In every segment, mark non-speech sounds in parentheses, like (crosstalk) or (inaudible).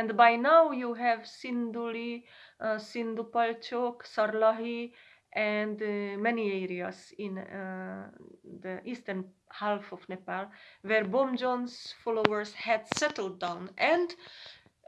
And by now you have Sindhuli, uh, Sindhupalchok, Sarlahi, and uh, many areas in uh, the eastern half of Nepal where Bomjon's followers had settled down. And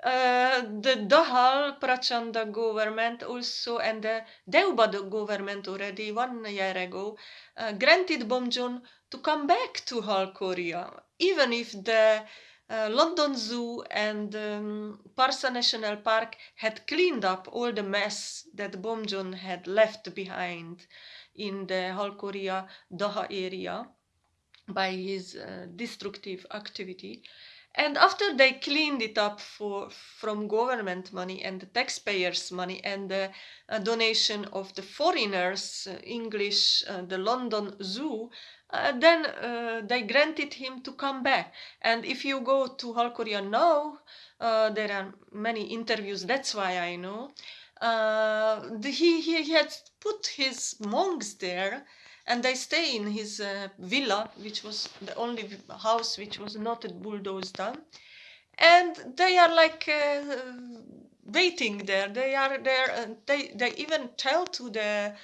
uh, the Dahal Prachanda government also and the Deobad government already one year ago uh, granted Bomjon to come back to Halkoria, even if the uh, London Zoo and um, Parsa National Park had cleaned up all the mess that Bomjon had left behind in the Halkoria Daha area by his uh, destructive activity. And after they cleaned it up for, from government money and the taxpayers' money and the uh, donation of the foreigners, uh, English, uh, the London Zoo, uh, then uh, they granted him to come back. And if you go to Halkoria now, uh, there are many interviews, that's why I know. The, he, he had put his monks there and they stay in his uh, villa, which was the only house which was not bulldozed down, and they are like uh, waiting there. They are there. Uh, they they even tell to the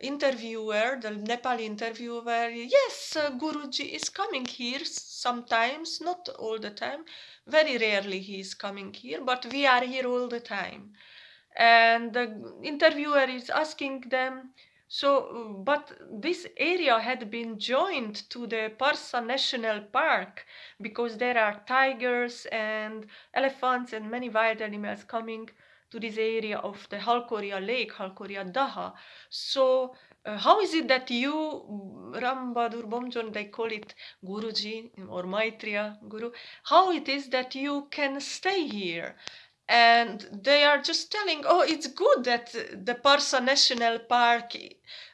interviewer, the Nepali interviewer, yes, uh, Guruji is coming here sometimes, not all the time. Very rarely he is coming here, but we are here all the time. And the interviewer is asking them, so, but this area had been joined to the Parsa National Park because there are tigers and elephants and many wild animals coming to this area of the Halkoria Lake, Halkoria Daha. So, uh, how is it that you, Ram Bahadur Bomjon, they call it Guruji or Maitreya Guru, how it is that you can stay here? And they are just telling, oh, it's good that the Parsa National Park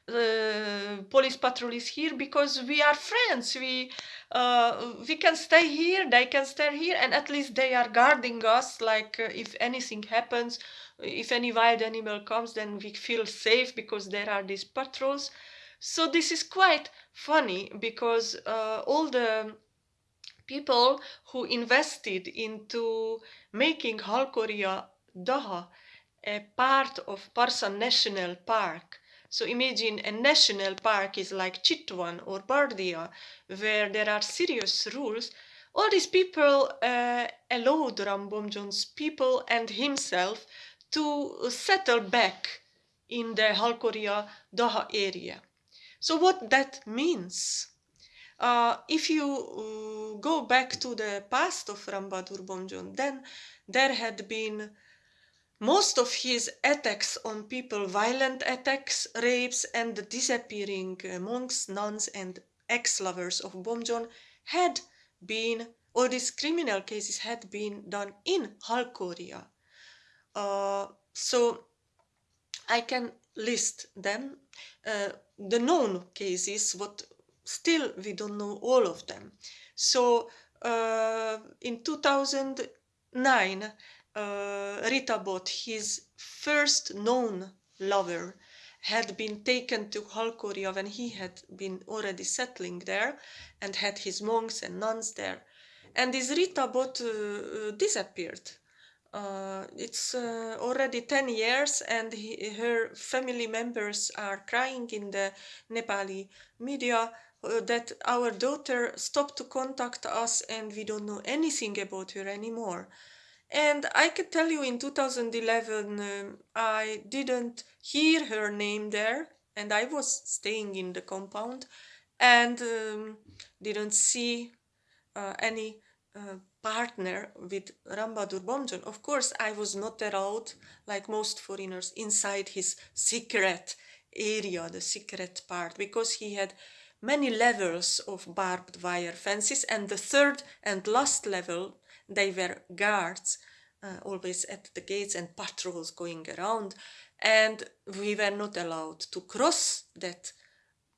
uh, police patrol is here because we are friends. We uh, we can stay here, they can stay here, and at least they are guarding us. Like uh, if anything happens, if any wild animal comes, then we feel safe because there are these patrols. So this is quite funny because uh, all the people who invested into making Halkoria Daha a part of Parsa National Park. So imagine a national park is like Chitwan or Bardia, where there are serious rules. All these people uh, allowed Ram Bomjon's people and himself to settle back in the Halkoria Daha area. So what that means? Uh, if you uh, go back to the past of Ram Bahadur Bomjon, then there had been most of his attacks on people, violent attacks, rapes, and the disappearing uh, monks, nuns, and ex-lovers of Bomjon had been, or these criminal cases had been done in Halkoria. Uh, so I can list them. Uh, the known cases, what still we don't know all of them. So uh, in 2009, uh, Rita Bot, his first known lover, had been taken to Halkoria when he had been already settling there and had his monks and nuns there. And this Rita Bot uh, uh disappeared. Uh, it's uh, already 10 years and he, her family members are crying in the Nepali media uh, that our daughter stopped to contact us and we don't know anything about her anymore. And I can tell you in 2011 um, I didn't hear her name there and I was staying in the compound and um, didn't see uh, any uh, partner with Ram Bahadur Bomjon. Of course, I was not allowed, like most foreigners, inside his secret area, the secret part, because he had many levels of barbed wire fences and the third and last level they were guards uh, always at the gates and patrols going around and we were not allowed to cross that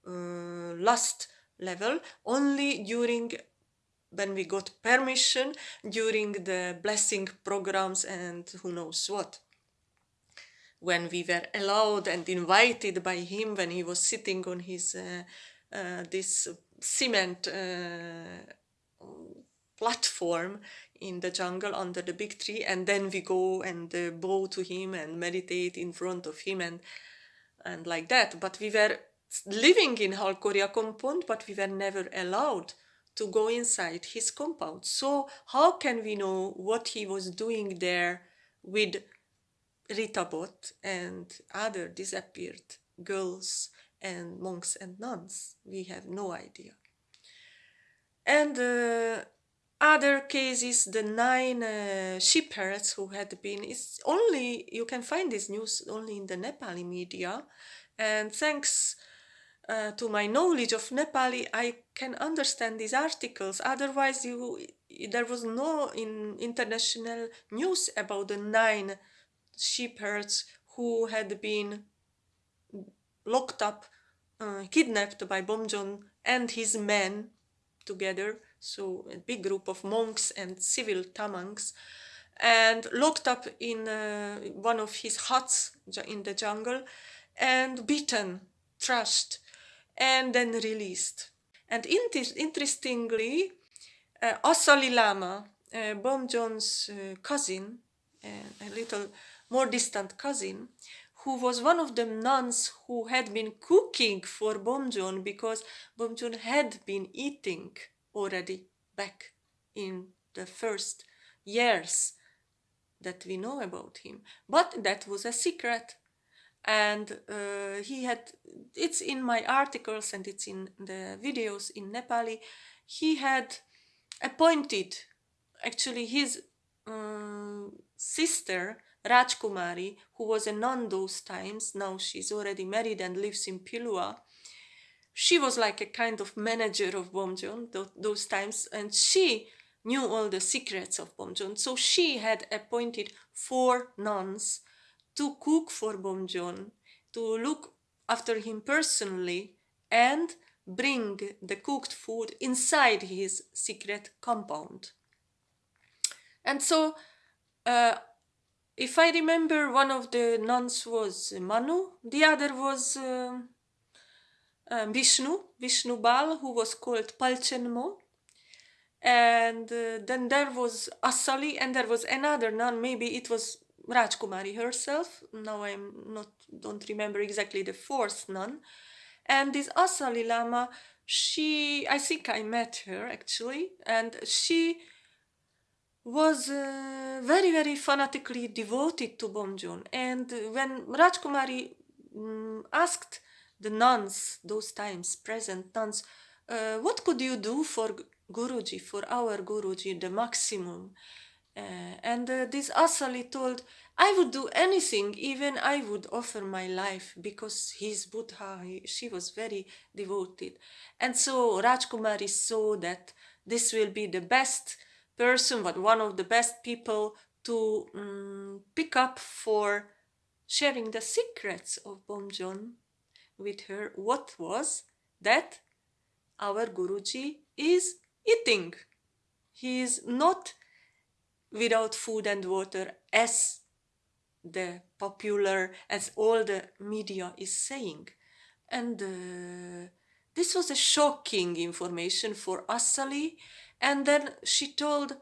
uh, last level only during when we got permission during the blessing programs and who knows what. When we were allowed and invited by him when he was sitting on his uh, uh, this cement uh, platform in the jungle under the big tree and then we go and uh, bow to him and meditate in front of him and and like that. But we were living in Halkoria compound but we were never allowed to go inside his compound. So how can we know what he was doing there with Rita Bot and other disappeared girls and monks and nuns? We have no idea. And uh, other cases, the nine uh, shepherds who had been, it's only, you can find this news only in the Nepali media. And thanks uh, to my knowledge of Nepali, I can understand these articles. Otherwise, you, there was no in international news about the nine shepherds who had been locked up, uh, kidnapped by Bomjon and his men together so a big group of monks and civil tamangs, and locked up in uh, one of his huts in the jungle and beaten, trashed, and then released. And interestingly, uh, Lama, uh, Bomjon's uh, cousin, uh, a little more distant cousin, who was one of the nuns who had been cooking for Bomjon because Bomjon had been eating already back in the first years that we know about him. But that was a secret. And uh, he had, it's in my articles and it's in the videos in Nepali, he had appointed actually his um, sister Rajkumari, who was a nun those times, now she's already married and lives in Pilua, she was like a kind of manager of Bomjon th those times, and she knew all the secrets of Bomjon. So she had appointed four nuns to cook for Bomjon, to look after him personally, and bring the cooked food inside his secret compound. And so, uh, if I remember, one of the nuns was Manu, the other was uh, um, Vishnu, Vishnu Bal, who was called Palchenmo. And uh, then there was Asali and there was another nun, maybe it was Rajkumari herself. Now I'm not, don't remember exactly the fourth nun. And this Asali Lama, she, I think I met her actually, and she was uh, very, very fanatically devoted to Bomjon. And when Rajkumari um, asked the nuns, those times present nuns, uh, what could you do for Guruji, for our Guruji, the maximum? Uh, and uh, this Asali told, I would do anything, even I would offer my life because he's Buddha, he, she was very devoted. And so Rajkumari saw that this will be the best person, but one of the best people to um, pick up for sharing the secrets of Bomjon with her what was that our Guruji is eating. He is not without food and water as the popular, as all the media is saying. And uh, this was a shocking information for Asali. And then she told,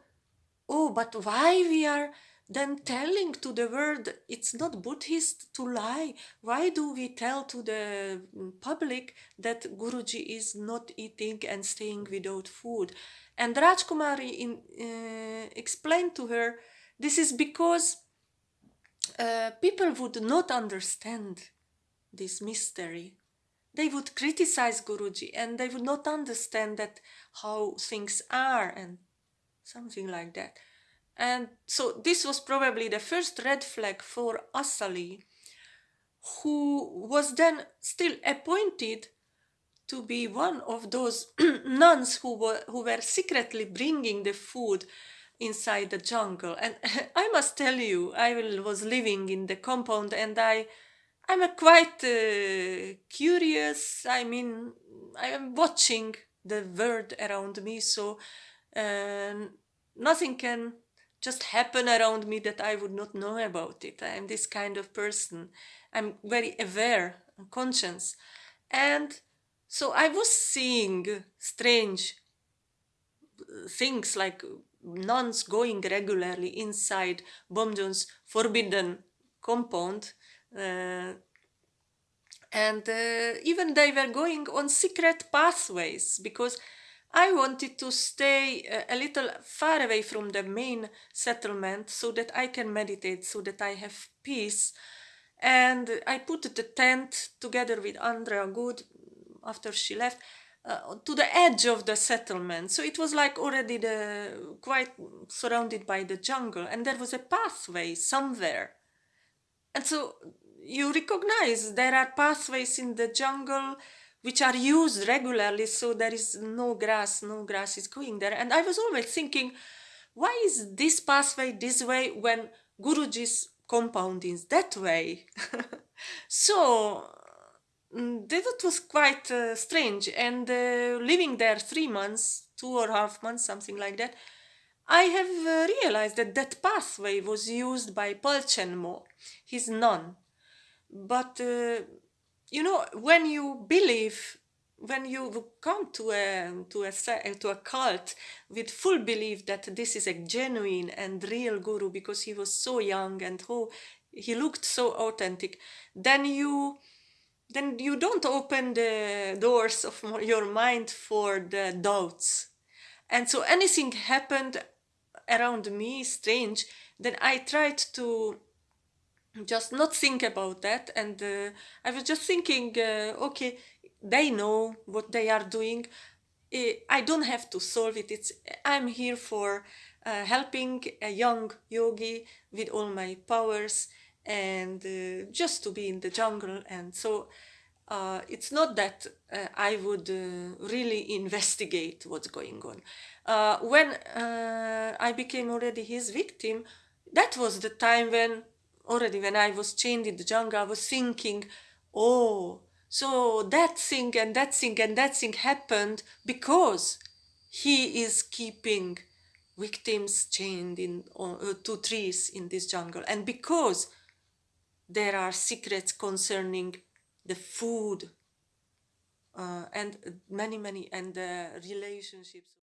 oh, but why we are then telling to the world it's not Buddhist to lie. Why do we tell to the public that Guruji is not eating and staying without food? And Rajkumari in, uh, explained to her this is because uh, people would not understand this mystery. They would criticize Guruji and they would not understand that how things are and something like that. And so this was probably the first red flag for Asali, who was then still appointed to be one of those (clears throat) nuns who were, who were secretly bringing the food inside the jungle. And (laughs) I must tell you, I was living in the compound and I, I'm a quite uh, curious, I mean, I am watching the world around me, so uh, nothing can just happen around me that I would not know about it. I am this kind of person. I'm very aware and conscious. And so I was seeing strange things like nuns going regularly inside Bomjon's forbidden compound. Uh, and uh, even they were going on secret pathways because I wanted to stay a, a little far away from the main settlement so that I can meditate, so that I have peace. And I put the tent together with Andrea Good after she left uh, to the edge of the settlement. So it was like already the quite surrounded by the jungle, and there was a pathway somewhere. And so you recognize there are pathways in the jungle which are used regularly, so there is no grass, no grass is going there. And I was always thinking, why is this pathway this way when Guruji's compound is that way? (laughs) so Mm, that was quite uh, strange. And uh, living there three months, two or half months, something like that, I have uh, realized that that pathway was used by Palchenmo, his nun. But, uh, you know, when you believe, when you come to a, to, a, to a cult with full belief that this is a genuine and real guru because he was so young and who he looked so authentic, then you then you don't open the doors of your mind for the doubts. And so anything happened around me strange, then I tried to just not think about that. And uh, I was just thinking, uh, okay, they know what they are doing. I don't have to solve it. It's I'm here for uh, helping a young yogi with all my powers and uh, just to be in the jungle and so uh, it's not that uh, I would really (laughs) investigate what's going on. When I became already his victim, that was the time when already when I was chained in the jungle, I was thinking, oh, so that thing and that thing and that thing happened because he is keeping victims chained in uh, to trees in this jungle and because there are secrets concerning the food uh, and many many and the relationships